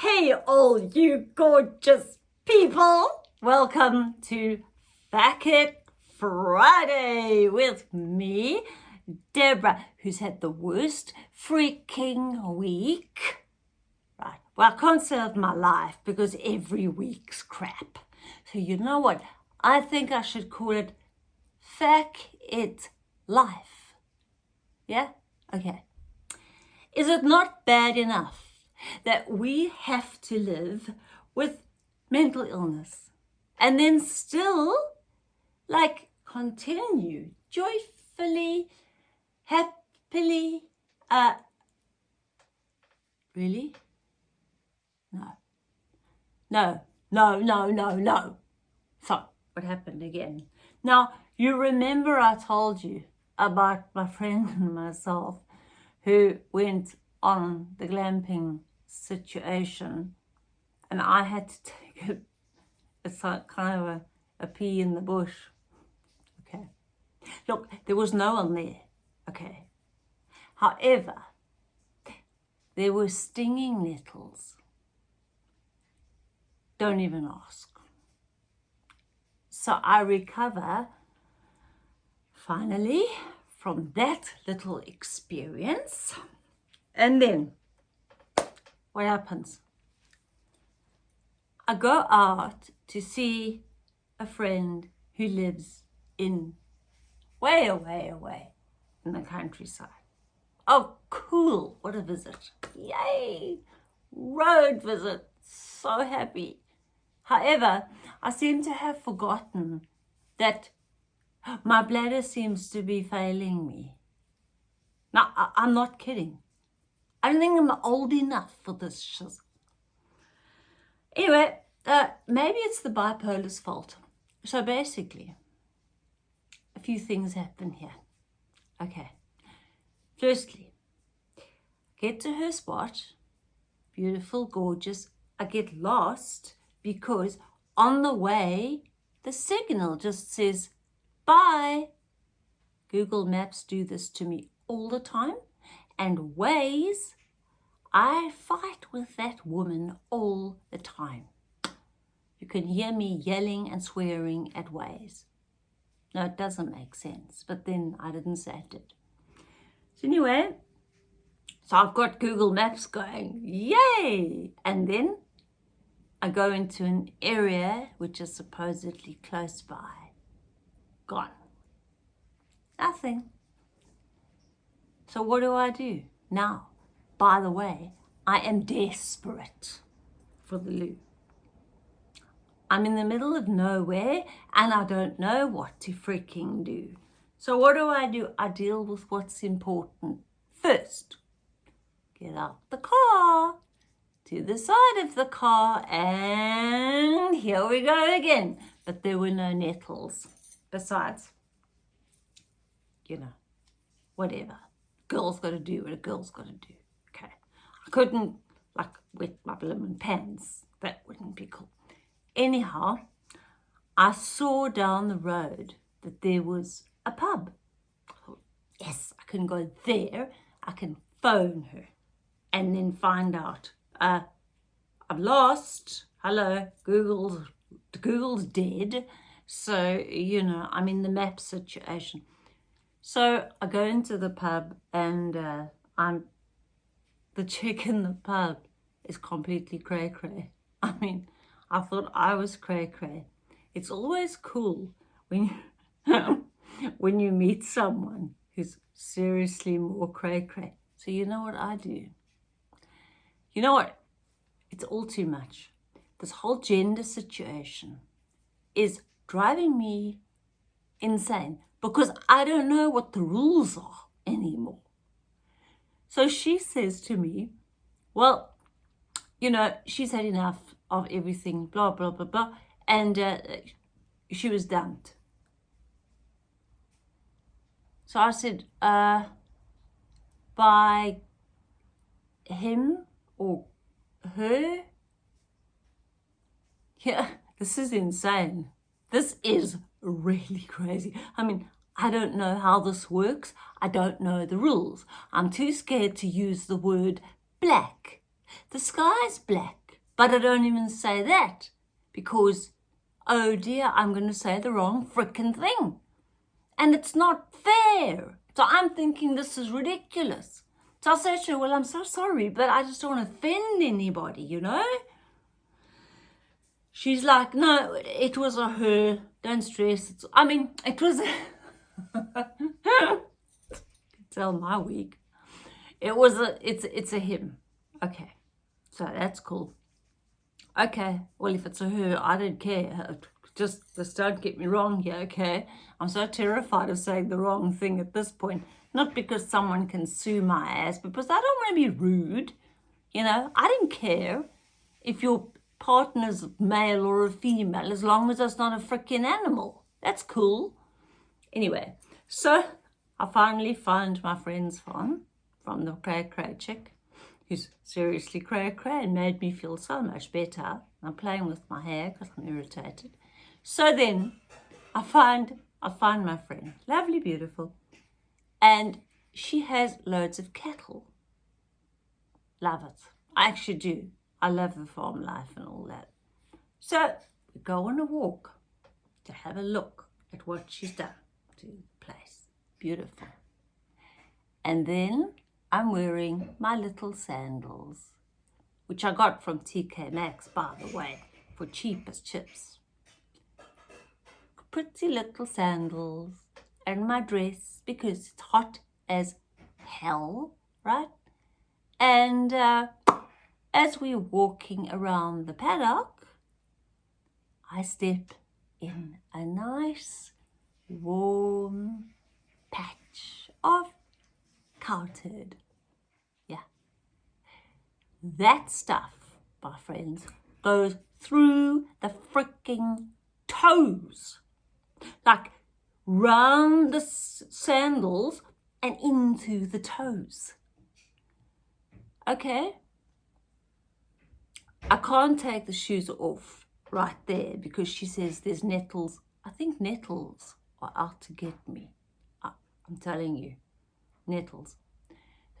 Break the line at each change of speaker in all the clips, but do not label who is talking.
Hey all you gorgeous people! Welcome to Fact It Friday with me, Deborah, who's had the worst freaking week. Right, well I can't of my life because every week's crap. So you know what? I think I should call it Fact It Life. Yeah? Okay. Is it not bad enough that we have to live with mental illness and then still like continue joyfully, happily, uh, really? No. No, no, no, no, no. So, what happened again? Now, you remember I told you about my friend and myself who went on the glamping situation. And I had to take it it's like kind of a, a pee in the bush. Okay. Look there was no one there. Okay. However there were stinging nettles. Don't even ask. So I recover finally from that little experience. And then what happens? I go out to see a friend who lives in way away away in the countryside. Oh, cool. What a visit. Yay. Road visit. So happy. However, I seem to have forgotten that my bladder seems to be failing me. Now, I I'm not kidding. I don't think I'm old enough for this. Anyway, uh, maybe it's the bipolar's fault. So basically, a few things happen here. Okay. Firstly, get to her spot. Beautiful, gorgeous. I get lost because on the way, the signal just says, bye. Google Maps do this to me all the time and Waze, I fight with that woman all the time. You can hear me yelling and swearing at Waze. No, it doesn't make sense, but then I didn't say it. So anyway, so I've got Google Maps going, yay! And then I go into an area which is supposedly close by. Gone. Nothing. So what do I do? Now, by the way, I am desperate for the loo. I'm in the middle of nowhere and I don't know what to freaking do. So what do I do? I deal with what's important first. Get out the car, to the side of the car, and here we go again. But there were no nettles. Besides, you know, whatever girl's got to do what a girl's got to do. Okay. I couldn't like wet my blooming pants. That wouldn't be cool. Anyhow, I saw down the road that there was a pub. Yes, I can go there. I can phone her and then find out. Uh, I'm lost. Hello, Google's, Google's dead. So, you know, I'm in the map situation. So I go into the pub and uh, I'm the chick in the pub is completely cray cray. I mean, I thought I was cray cray. It's always cool when you when you meet someone who's seriously more cray cray. So you know what I do? You know what? It's all too much. This whole gender situation is driving me insane because I don't know what the rules are anymore. So she says to me, well, you know, she's had enough of everything, blah, blah, blah, blah. And uh, she was dumped. So I said, uh, by him or her? Yeah, this is insane. This is really crazy. I mean, I don't know how this works. I don't know the rules. I'm too scared to use the word black. The sky's black. But I don't even say that because, oh dear, I'm going to say the wrong frickin' thing. And it's not fair. So I'm thinking this is ridiculous. So I say to her, well, I'm so sorry, but I just don't want to offend anybody, you know? She's like, no, it was a her. Don't stress. It's, I mean, it was tell my week. It was a, it's, it's a him. Okay. So that's cool. Okay. Well, if it's a her, I don't care. Just, just don't get me wrong here, okay? I'm so terrified of saying the wrong thing at this point. Not because someone can sue my ass, because I don't want to be rude. You know, I don't care if your partner's male or a female, as long as it's not a freaking animal. That's cool. Anyway, so I finally found my friend's phone from the Cray Cray chick, who's seriously cray cray and made me feel so much better. I'm playing with my hair because I'm irritated. So then I find I find my friend, lovely, beautiful, and she has loads of cattle. Love it. I actually do. I love the farm life and all that. So we go on a walk to have a look at what she's done to the place. Beautiful. And then I'm wearing my little sandals, which I got from TK Maxx, by the way, for cheap as chips pretty little sandals and my dress because it's hot as hell, right? And uh, as we're walking around the paddock, I step in a nice warm patch of turd. Yeah. That stuff, my friends, goes through the freaking toes like round the sandals and into the toes. Okay? I can't take the shoes off right there because she says there's nettles. I think nettles are out to get me. I'm telling you, nettles.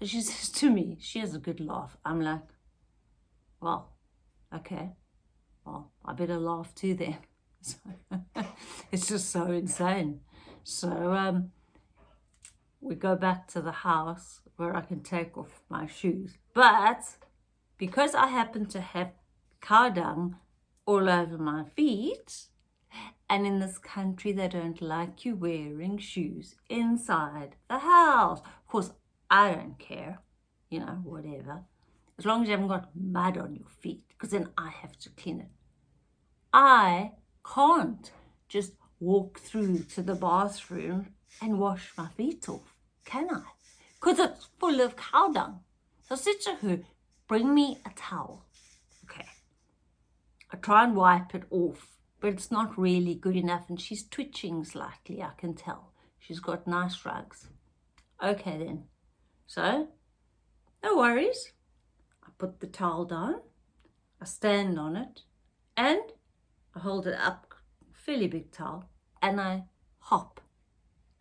So she says to me, she has a good laugh. I'm like, well, okay. Well, I better laugh too then. it's just so insane. So um, we go back to the house where I can take off my shoes. But because I happen to have cow dung all over my feet, and in this country they don't like you wearing shoes inside the house. Of course, I don't care, you know, whatever. As long as you haven't got mud on your feet, because then I have to clean it. I can't just walk through to the bathroom and wash my feet off, can I? Because it's full of cow dung. So I said to her, bring me a towel. Okay. I try and wipe it off, but it's not really good enough and she's twitching slightly, I can tell. She's got nice rugs. Okay then. So, no worries. I put the towel down, I stand on it, and I hold it up, fairly big towel, and I hop,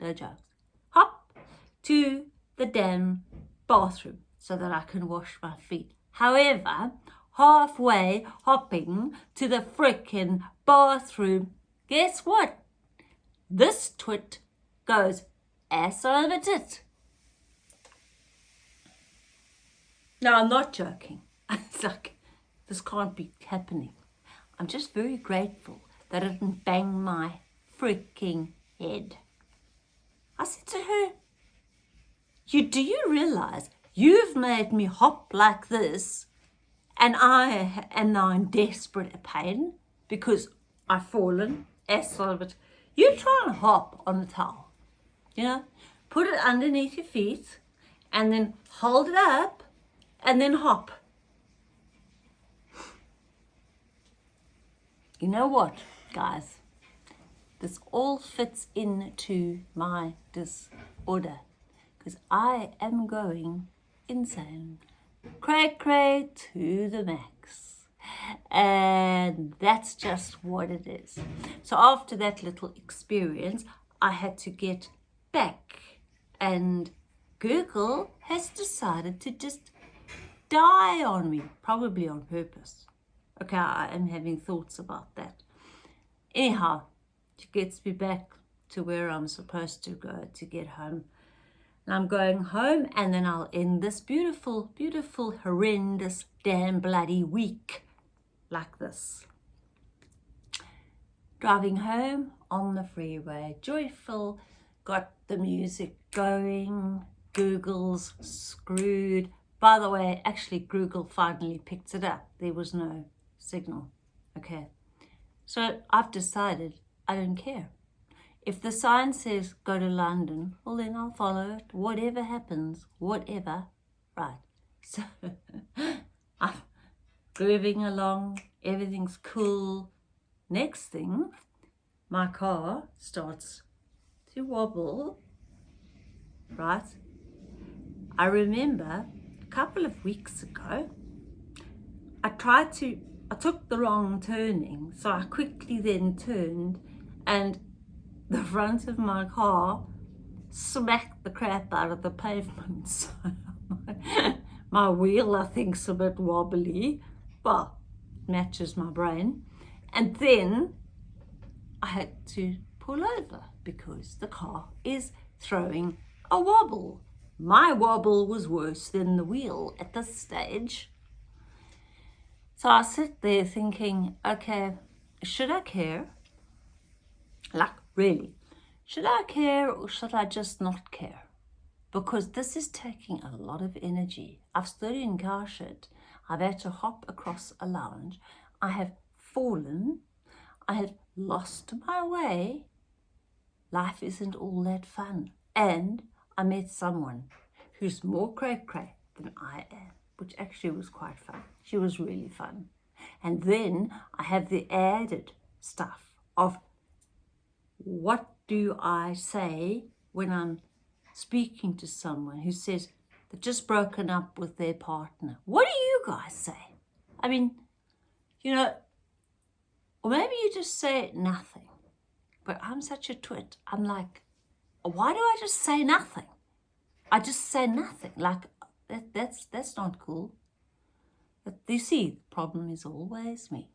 no jokes, hop to the damn bathroom so that I can wash my feet. However, halfway hopping to the frickin' bathroom, guess what? This twit goes ass over tit. No, I'm not joking. It's like, this can't be happening. I'm just very grateful that it didn't bang my freaking head. I said to her, you, do you realize you've made me hop like this and I am now in desperate pain because I've fallen of it. You try and hop on the towel, you know, put it underneath your feet and then hold it up and then hop. you know what, guys? This all fits into my disorder because I am going insane. Cray cray to the max. And that's just what it is. So after that little experience, I had to get back and Google has decided to just die on me, probably on purpose. Okay, I am having thoughts about that. Anyhow, it gets me back to where I'm supposed to go to get home. And I'm going home and then I'll end this beautiful, beautiful, horrendous, damn bloody week like this. Driving home on the freeway, joyful, got the music going, Google's screwed. By the way, actually Google finally picked it up. There was no signal. Okay. So I've decided I don't care. If the sign says go to London, well then I'll follow it. Whatever happens, whatever. Right. So I'm grooving along. Everything's cool. Next thing, my car starts to wobble. Right. I remember a couple of weeks ago, I tried to I took the wrong turning, so I quickly then turned and the front of my car smacked the crap out of the pavement. So my wheel, I think, is a bit wobbly, but matches my brain. And then I had to pull over because the car is throwing a wobble. My wobble was worse than the wheel at this stage. So I sit there thinking, okay, should I care? Like, really, should I care or should I just not care? Because this is taking a lot of energy. I've stood in car shit. I've had to hop across a lounge. I have fallen. I have lost my way. Life isn't all that fun. And I met someone who's more cray cray than I am which actually was quite fun. She was really fun. And then I have the added stuff of what do I say when I'm speaking to someone who says they've just broken up with their partner. What do you guys say? I mean, you know, or maybe you just say nothing. But I'm such a twit. I'm like, why do I just say nothing? I just say nothing. Like, that, that's, that's not cool. But you see, the problem is always me.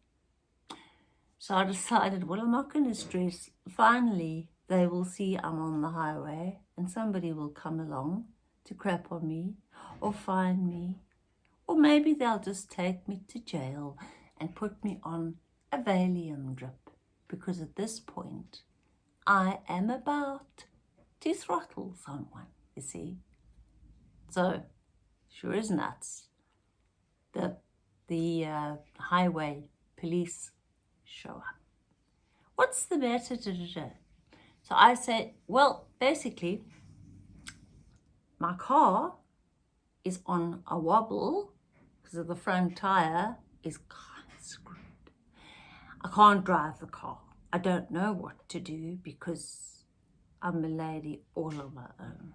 So I decided, well, I'm not going to stress. Finally, they will see I'm on the highway and somebody will come along to crap on me or find me. Or maybe they'll just take me to jail and put me on a Valium drip because at this point I am about to throttle someone, you see. So sure is nuts. The, the uh, highway police show up. What's the matter? So I say, well, basically, my car is on a wobble because of the front tire is kind of screwed. I can't drive the car. I don't know what to do because I'm a lady all on my own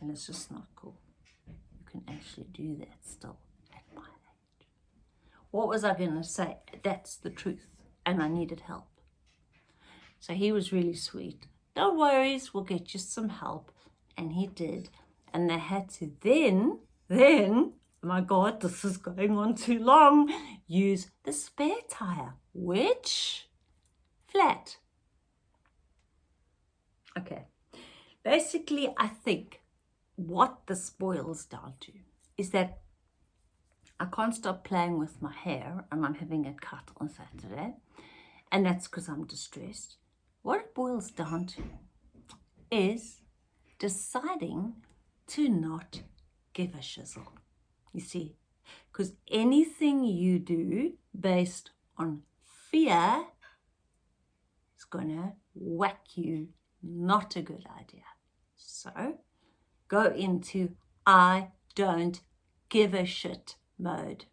and it's just not cool You can actually do that still at my age. What was I going to say? That's the truth. And I needed help. So he was really sweet. No worries, we'll get you some help. And he did. And they had to then, then, my God, this is going on too long, use the spare tire, which flat. Okay. Basically, I think what this boils down to is that I can't stop playing with my hair and I'm having it cut on Saturday. And that's because I'm distressed. What it boils down to is deciding to not give a shizzle. You see, because anything you do based on fear is going to whack you. Not a good idea. So go into I don't give a shit mode.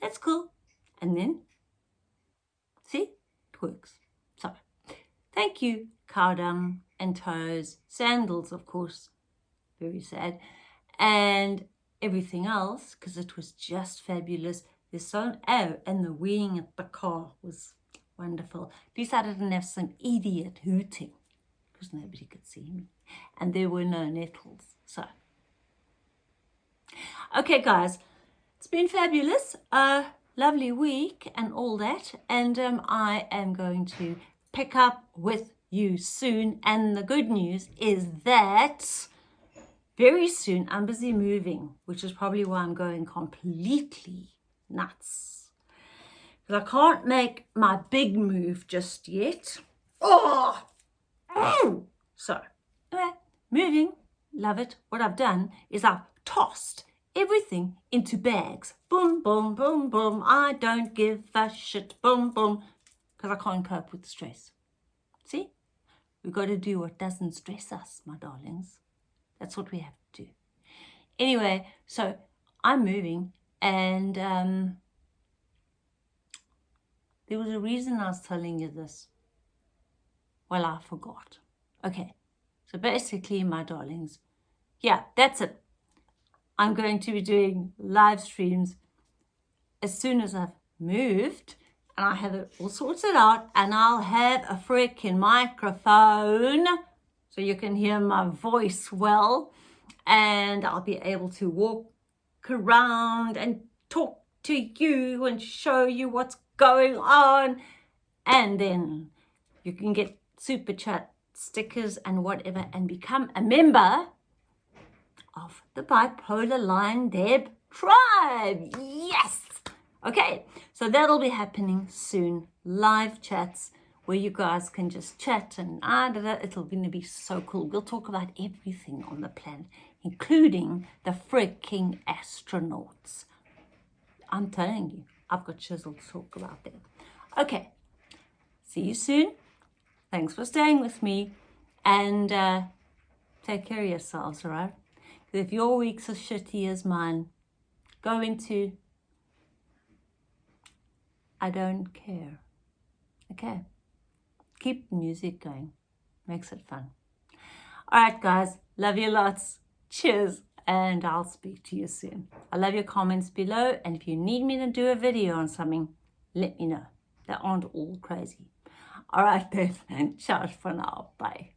That's cool. And then, see, it works. So, thank you, dung and toes, sandals, of course, very sad, and everything else, because it was just fabulous. The sun, oh, and the wing at the car was wonderful. At least I didn't have some idiot hooting, because nobody could see me and there were no nettles. So, okay, guys, it's been fabulous. a lovely week and all that. And um, I am going to pick up with you soon. And the good news is that very soon I'm busy moving, which is probably why I'm going completely nuts. Because I can't make my big move just yet. Oh! oh! So, anyway, moving, love it. What I've done is I've tossed everything into bags. Boom, boom, boom, boom. I don't give a shit. Boom, boom. Because I can't cope with stress. See? We've got to do what doesn't stress us, my darlings. That's what we have to do. Anyway, so I'm moving and um, there was a reason I was telling you this. Well, I forgot. Okay, so basically, my darlings, yeah, that's it. I'm going to be doing live streams as soon as I've moved and I have it all sorted out and I'll have a freaking microphone so you can hear my voice well and I'll be able to walk around and talk to you and show you what's going on. And then you can get super chat stickers and whatever and become a member of the bipolar line deb tribe. Yes. Okay so that'll be happening soon. Live chats where you guys can just chat and ah, da, da, it'll to be so cool. We'll talk about everything on the planet including the freaking astronauts. I'm telling you i've got chisel to talk about them. Okay see you soon. Thanks for staying with me and uh, take care of yourselves all right if your week's as shitty as mine, go into I don't care. Okay. Keep the music going. Makes it fun. Alright guys, love you lots. Cheers and I'll speak to you soon. I love your comments below and if you need me to do a video on something, let me know. They aren't all crazy. Alright then, ciao for now. Bye.